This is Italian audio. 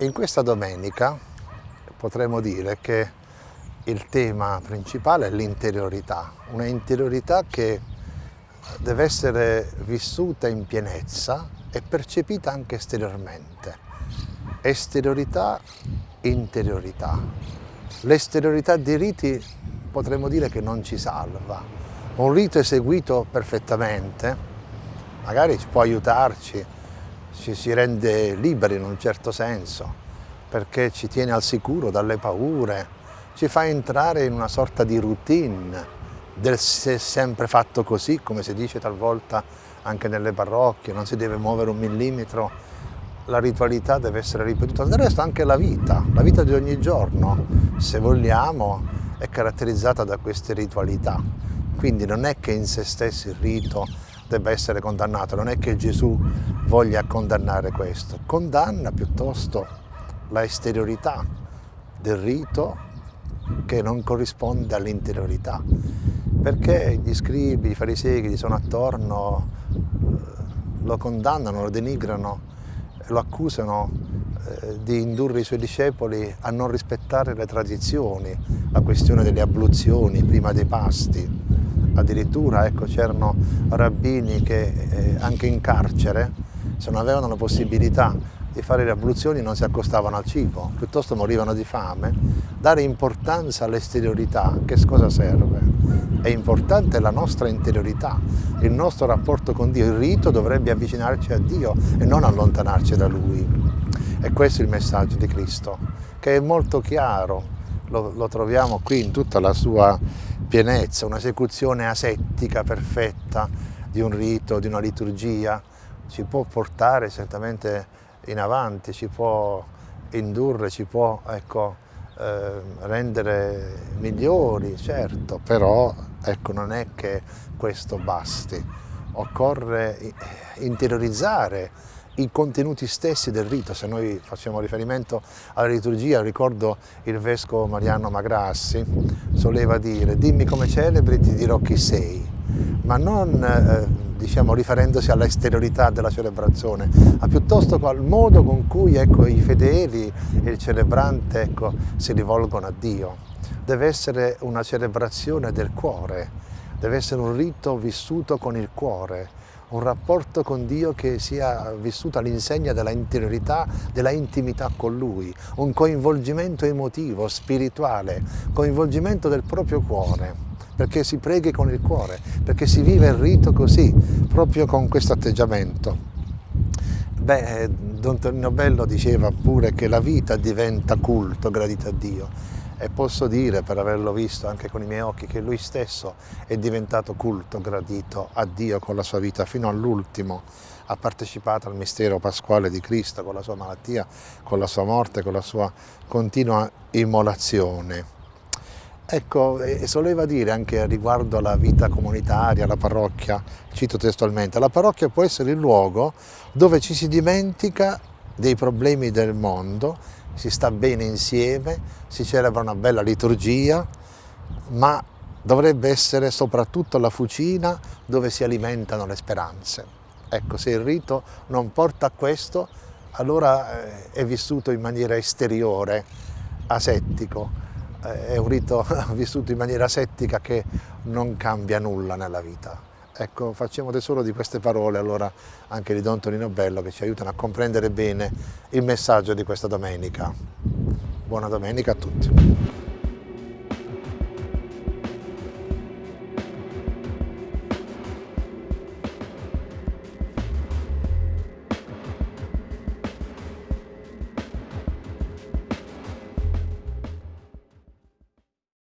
In questa domenica potremmo dire che il tema principale è l'interiorità, una interiorità che deve essere vissuta in pienezza e percepita anche esteriormente. Esteriorità, interiorità. L'esteriorità dei riti potremmo dire che non ci salva. Un rito eseguito perfettamente magari può aiutarci ci si rende liberi in un certo senso, perché ci tiene al sicuro dalle paure, ci fa entrare in una sorta di routine del se sempre fatto così, come si dice talvolta anche nelle parrocchie, non si deve muovere un millimetro, la ritualità deve essere ripetuta. Del resto anche la vita, la vita di ogni giorno, se vogliamo, è caratterizzata da queste ritualità. Quindi non è che in se stesso il rito debba essere condannato, non è che Gesù voglia condannare questo, condanna piuttosto la esteriorità del rito che non corrisponde all'interiorità, perché gli scribi, i farisei che gli sono attorno eh, lo condannano, lo denigrano, lo accusano eh, di indurre i suoi discepoli a non rispettare le tradizioni, la questione delle abluzioni prima dei pasti, addirittura ecco, c'erano rabbini che eh, anche in carcere, se non avevano la possibilità di fare le abluzioni non si accostavano al cibo, piuttosto morivano di fame. Dare importanza all'esteriorità, che cosa serve? È importante la nostra interiorità, il nostro rapporto con Dio. Il rito dovrebbe avvicinarci a Dio e non allontanarci da Lui. E questo è il messaggio di Cristo, che è molto chiaro, lo, lo troviamo qui in tutta la sua pienezza, un'esecuzione asettica perfetta di un rito, di una liturgia, ci può portare certamente in avanti, ci può indurre, ci può ecco, eh, rendere migliori, certo, però ecco, non è che questo basti, occorre interiorizzare i contenuti stessi del rito, se noi facciamo riferimento alla liturgia, ricordo il vescovo Mariano Magrassi, soleva dire dimmi come celebri ti dirò chi sei, ma non eh, diciamo, riferendosi all'esteriorità della celebrazione, ma piuttosto al modo con cui ecco, i fedeli e il celebrante ecco, si rivolgono a Dio. Deve essere una celebrazione del cuore, deve essere un rito vissuto con il cuore, un rapporto con Dio che sia vissuto all'insegna della interiorità, della intimità con Lui, un coinvolgimento emotivo, spirituale, coinvolgimento del proprio cuore, perché si preghi con il cuore, perché si vive il rito così, proprio con questo atteggiamento. Beh, Don Tonino Bello diceva pure che la vita diventa culto, gradito a Dio e posso dire, per averlo visto anche con i miei occhi, che lui stesso è diventato culto, gradito a Dio con la sua vita fino all'ultimo. Ha partecipato al mistero pasquale di Cristo con la sua malattia, con la sua morte, con la sua continua immolazione. Ecco, soleva dire anche riguardo alla vita comunitaria, alla parrocchia, cito testualmente, la parrocchia può essere il luogo dove ci si dimentica dei problemi del mondo si sta bene insieme, si celebra una bella liturgia, ma dovrebbe essere soprattutto la fucina dove si alimentano le speranze. Ecco, se il rito non porta a questo, allora eh, è vissuto in maniera esteriore, asettico, eh, è un rito vissuto in maniera asettica che non cambia nulla nella vita. Ecco, facciamo tesoro di queste parole allora anche di Don Tonino Bello che ci aiutano a comprendere bene il messaggio di questa domenica. Buona domenica a tutti.